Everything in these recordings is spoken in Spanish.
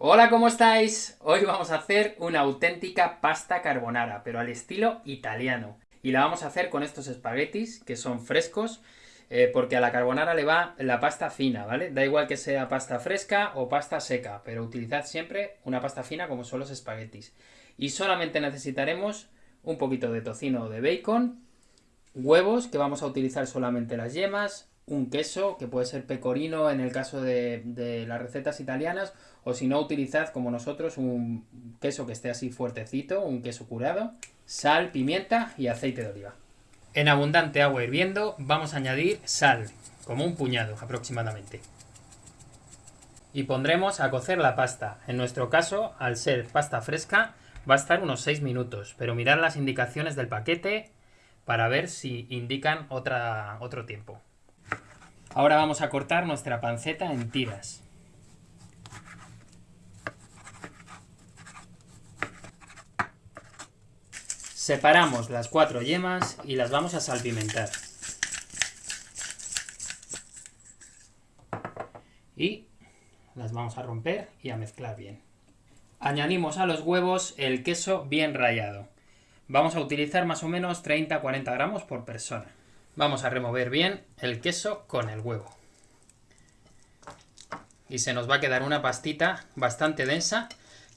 Hola, ¿cómo estáis? Hoy vamos a hacer una auténtica pasta carbonara, pero al estilo italiano. Y la vamos a hacer con estos espaguetis, que son frescos, eh, porque a la carbonara le va la pasta fina, ¿vale? Da igual que sea pasta fresca o pasta seca, pero utilizad siempre una pasta fina como son los espaguetis. Y solamente necesitaremos un poquito de tocino o de bacon, huevos, que vamos a utilizar solamente las yemas, un queso, que puede ser pecorino en el caso de, las recetas italianas, o si no, utilizad como nosotros un queso que esté así fuertecito, un queso curado, sal, pimienta y aceite de oliva. En abundante agua hirviendo vamos a añadir sal, como un puñado aproximadamente. Y pondremos a cocer la pasta. En nuestro caso, al ser pasta fresca, va a estar unos 6 minutos, pero mirad las indicaciones del paquete para ver si indican otra, otro tiempo. Ahora vamos a cortar nuestra panceta en tiras. Separamos las cuatro yemas y las vamos a salpimentar. Y las vamos a romper y a mezclar bien. Añadimos a los huevos el queso bien rallado. Vamos a utilizar más o menos 30-40 gramos por persona. Vamos a remover bien el queso con el huevo. Y se nos va a quedar una pastita bastante densa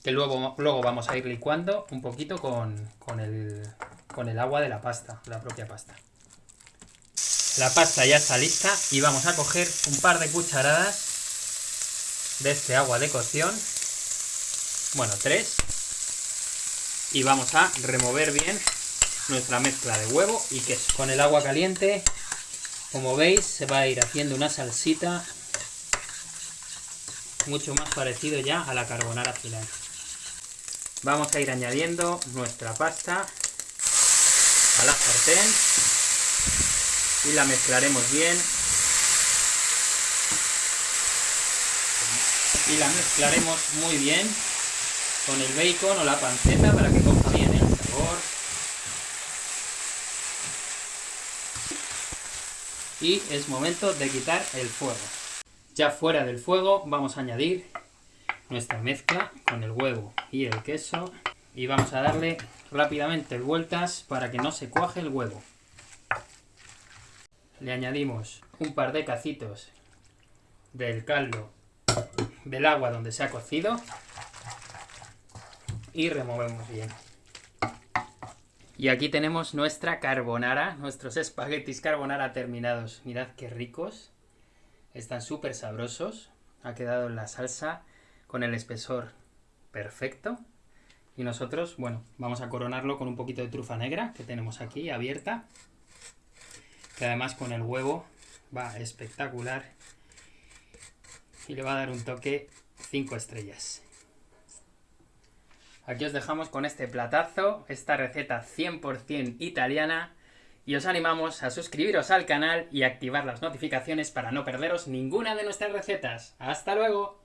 que luego, luego vamos a ir licuando un poquito con, el, con el agua de la pasta, la propia pasta. La pasta ya está lista y vamos a coger un par de cucharadas de este agua de cocción, bueno, tres, y vamos a remover bien nuestra mezcla de huevo y queso. Con el agua caliente, como veis, se va a ir haciendo una salsita mucho más parecido ya a la carbonara final. Vamos a ir añadiendo nuestra pasta a la sartén y la mezclaremos bien y la mezclaremos muy bien con el bacon o la panceta para que coja bien el sabor y es momento de quitar el fuego. Ya fuera del fuego vamos a añadir nuestra mezcla con el huevo y el queso y vamos a darle rápidamente vueltas para que no se cuaje el huevo. Le añadimos un par de cacitos del caldo del agua donde se ha cocido y removemos bien. Y aquí tenemos nuestra carbonara, nuestros espaguetis carbonara terminados. Mirad qué ricos. Están súper sabrosos. Ha quedado la salsa con el espesor perfecto. Y nosotros, bueno, vamos a coronarlo con un poquito de trufa negra que tenemos aquí abierta. Que además con el huevo va espectacular. Y le va a dar un toque 5 estrellas. Aquí os dejamos con este platazo, esta receta 100% italiana, y os animamos a suscribiros al canal y activar las notificaciones para no perderos ninguna de nuestras recetas. ¡Hasta luego!